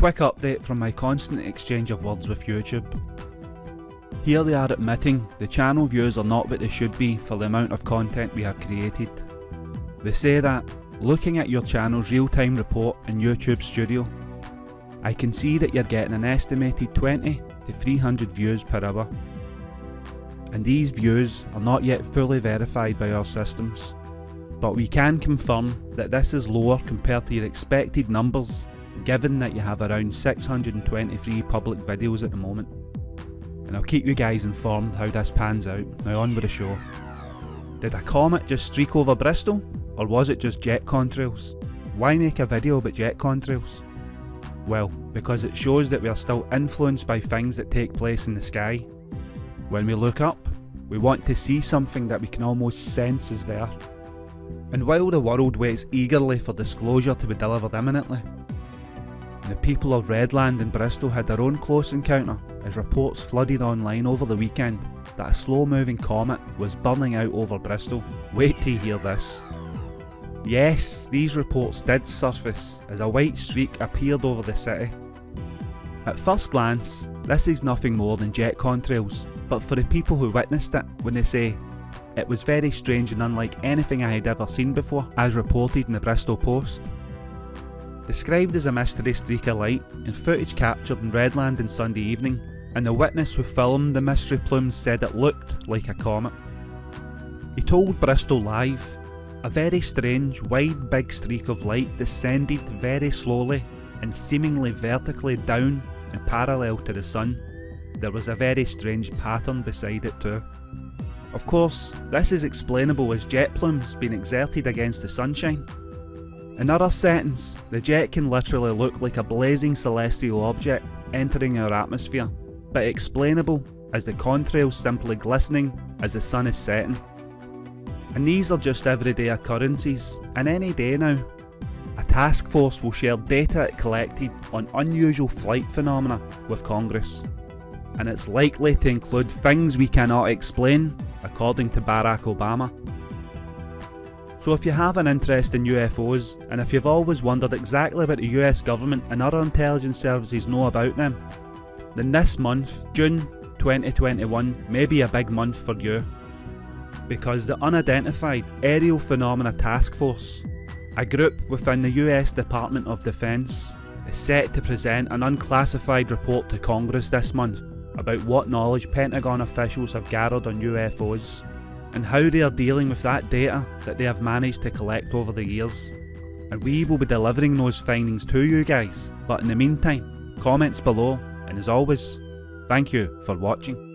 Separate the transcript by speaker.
Speaker 1: quick update from my constant exchange of words with YouTube. Here they are admitting the channel views are not what they should be for the amount of content we have created. They say that, looking at your channel's real-time report in YouTube Studio, I can see that you're getting an estimated 20 to 300 views per hour. And these views are not yet fully verified by our systems. But we can confirm that this is lower compared to your expected numbers given that you have around 623 public videos at the moment. And I'll keep you guys informed how this pans out. Now on with the show. Did a comet just streak over Bristol? Or was it just jet contrails? Why make a video about jet contrails? Well, because it shows that we are still influenced by things that take place in the sky. When we look up, we want to see something that we can almost sense is there. And while the world waits eagerly for disclosure to be delivered imminently, the people of Redland and Bristol had their own close encounter as reports flooded online over the weekend that a slow moving comet was burning out over Bristol. Wait till you hear this. Yes, these reports did surface as a white streak appeared over the city. At first glance, this is nothing more than jet contrails, but for the people who witnessed it, when they say, it was very strange and unlike anything I had ever seen before, as reported in the Bristol Post. Described as a mystery streak of light in footage captured in Redland on Sunday evening, and the witness who filmed the mystery plumes said it looked like a comet. He told Bristol Live, a very strange, wide big streak of light descended very slowly and seemingly vertically down and parallel to the sun. There was a very strange pattern beside it too. Of course, this is explainable as jet plumes being exerted against the sunshine, in other settings, the jet can literally look like a blazing celestial object entering our atmosphere, but explainable as the contrails simply glistening as the sun is setting. And these are just everyday occurrences, and any day now, a task force will share data it collected on unusual flight phenomena with Congress. And it's likely to include things we cannot explain, according to Barack Obama. So if you have an interest in UFOs, and if you've always wondered exactly what the US government and other intelligence services know about them, then this month, June 2021, may be a big month for you. Because the Unidentified Aerial Phenomena Task Force, a group within the US Department of Defence, is set to present an unclassified report to Congress this month about what knowledge Pentagon officials have gathered on UFOs and how they are dealing with that data that they have managed to collect over the years. And we will be delivering those findings to you guys, but in the meantime, comments below, and as always, thank you for watching.